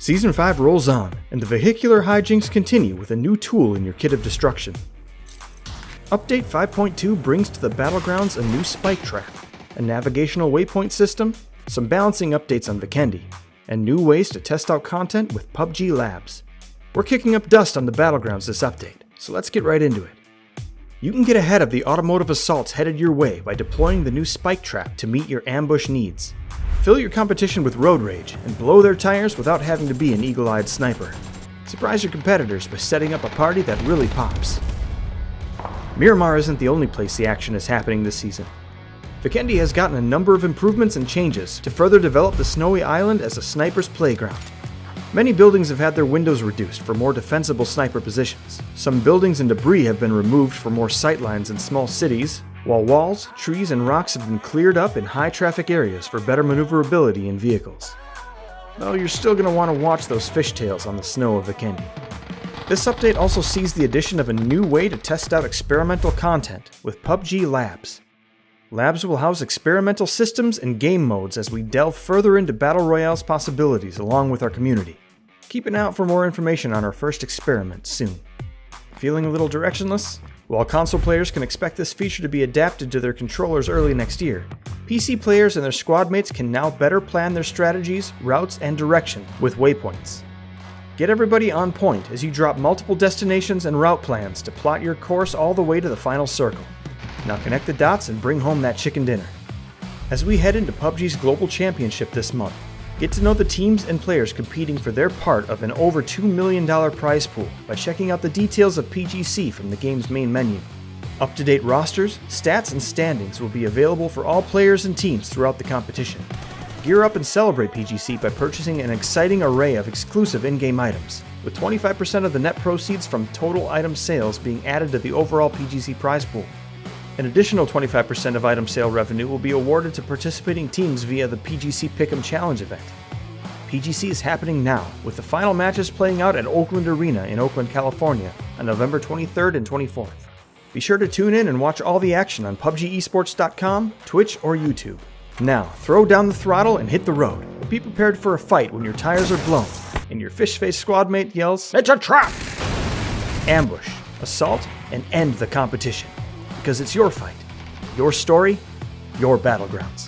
Season 5 rolls on, and the vehicular hijinks continue with a new tool in your kit of destruction. Update 5.2 brings to the Battlegrounds a new spike trap, a navigational waypoint system, some balancing updates on Vikendi, and new ways to test out content with PUBG Labs. We're kicking up dust on the Battlegrounds this update, so let's get right into it. You can get ahead of the automotive assaults headed your way by deploying the new spike trap to meet your ambush needs. Fill your competition with road rage and blow their tires without having to be an eagle-eyed sniper. Surprise your competitors by setting up a party that really pops. Miramar isn't the only place the action is happening this season. Vikendi has gotten a number of improvements and changes to further develop the snowy island as a sniper's playground. Many buildings have had their windows reduced for more defensible sniper positions. Some buildings and debris have been removed for more sightlines in small cities, while walls, trees, and rocks have been cleared up in high traffic areas for better maneuverability in vehicles. Though you're still going to want to watch those fishtails on the snow of Vikendi. This update also sees the addition of a new way to test out experimental content with PUBG Labs. Labs will house experimental systems and game modes as we delve further into Battle Royale's possibilities along with our community. Keep an eye out for more information on our first experiment soon. Feeling a little directionless? While console players can expect this feature to be adapted to their controllers early next year, PC players and their squad mates can now better plan their strategies, routes, and direction with waypoints. Get everybody on point as you drop multiple destinations and route plans to plot your course all the way to the final circle. Now connect the dots and bring home that chicken dinner. As we head into PUBG's Global Championship this month, get to know the teams and players competing for their part of an over $2 million prize pool by checking out the details of PGC from the game's main menu. Up to date rosters, stats, and standings will be available for all players and teams throughout the competition. Gear up and celebrate PGC by purchasing an exciting array of exclusive in-game items, with 25% of the net proceeds from total item sales being added to the overall PGC prize pool. An additional 25% of item sale revenue will be awarded to participating teams via the PGC Pick'em Challenge event. PGC is happening now, with the final matches playing out at Oakland Arena in Oakland, California on November 23rd and 24th. Be sure to tune in and watch all the action on PUBGesports.com, Twitch, or YouTube. Now, throw down the throttle and hit the road. Be prepared for a fight when your tires are blown and your fish face squad mate yells, It's a trap! Ambush, assault, and end the competition. Because it's your fight, your story, your battlegrounds.